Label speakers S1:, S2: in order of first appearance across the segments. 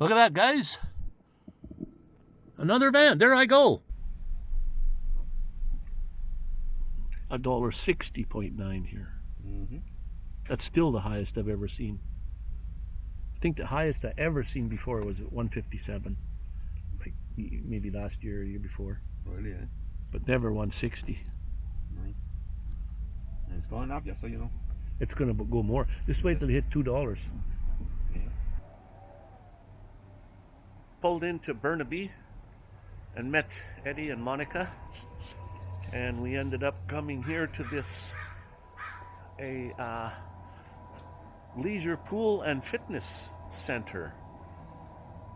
S1: Look at that, guys. Another van. There I go. A dollar sixty point nine here.
S2: Mm-hmm.
S1: That's still the highest I've ever seen. I think the highest I ever seen before was at 157, like maybe last year or year before,
S2: Really, eh?
S1: but never 160.
S2: Nice. And it's going up, just so you know.
S1: It's gonna go more. Just wait till it hit two dollars. Pulled into Burnaby and met Eddie and Monica, and we ended up coming here to this a uh, leisure pool and fitness center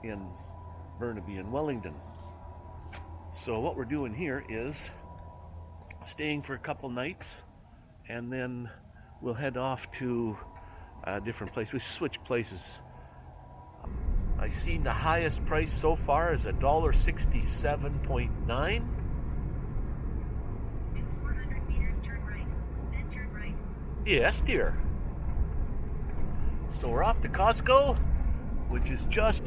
S1: in Burnaby and Wellington. So what we're doing here is staying for a couple nights, and then we'll head off to a different place. We switch places. I seen the highest price so far is a dollar sixty-seven point nine.
S3: In 400 meters, turn right. Then turn right.
S1: Yes, dear. So we're off to Costco, which is just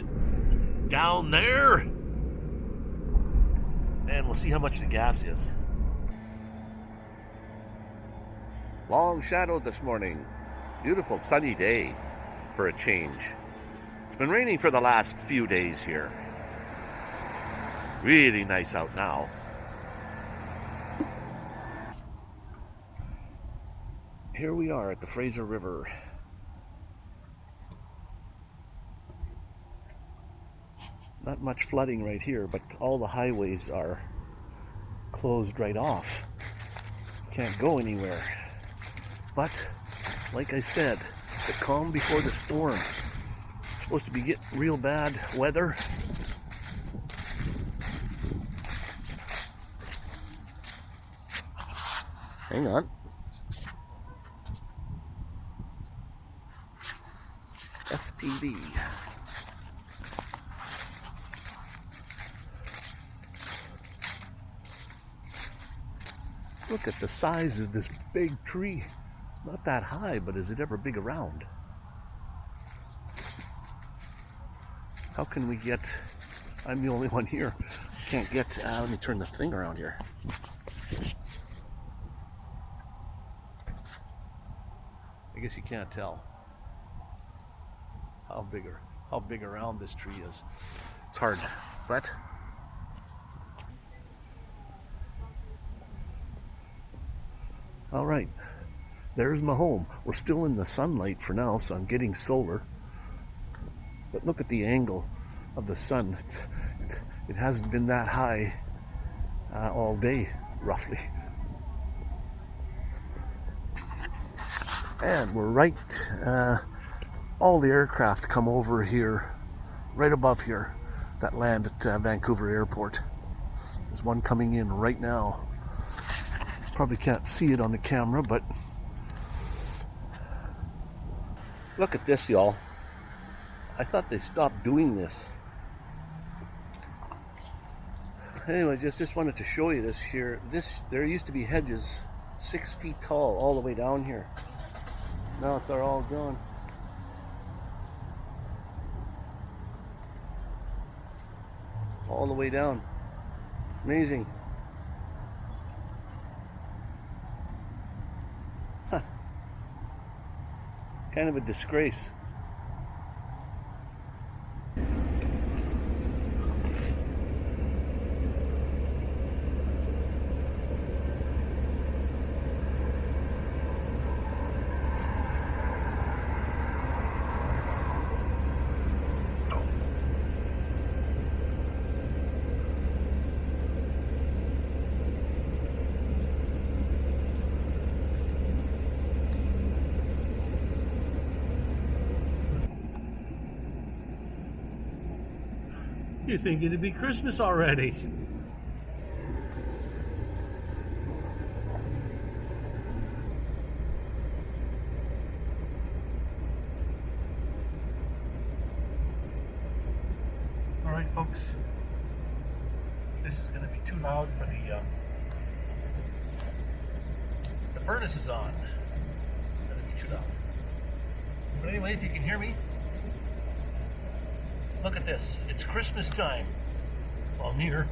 S1: down there. And we'll see how much the gas is. Long shadow this morning. Beautiful sunny day for a change. It's been raining for the last few days here. Really nice out now. Here we are at the Fraser River. Not much flooding right here, but all the highways are closed right off. Can't go anywhere. But, like I said, the calm before the storm. Supposed to be getting real bad weather. Hang on. FPV. Look at the size of this big tree. Not that high, but is it ever big around? How can we get... I'm the only one here. Can't get... Uh, let me turn the thing around here. I guess you can't tell how big or how big around this tree is. It's hard, but all right. There's my home. We're still in the sunlight for now, so I'm getting solar. But look at the angle of the sun. It's, it hasn't been that high uh, all day, roughly. And we're right. Uh, all the aircraft come over here, right above here, that land at uh, Vancouver Airport. There's one coming in right now. Probably can't see it on the camera, but look at this, y'all. I thought they stopped doing this. Anyway, just just wanted to show you this here. This there used to be hedges six feet tall all the way down here. Now they're all gone. all the way down. Amazing. Huh. Kind of a disgrace. You think it'd be Christmas already? All right, folks. This is going to be too loud for the. Uh, the furnace is on. It's going to be too loud. But anyway, if you can hear me, Look at this. It's Christmas time. Well, near.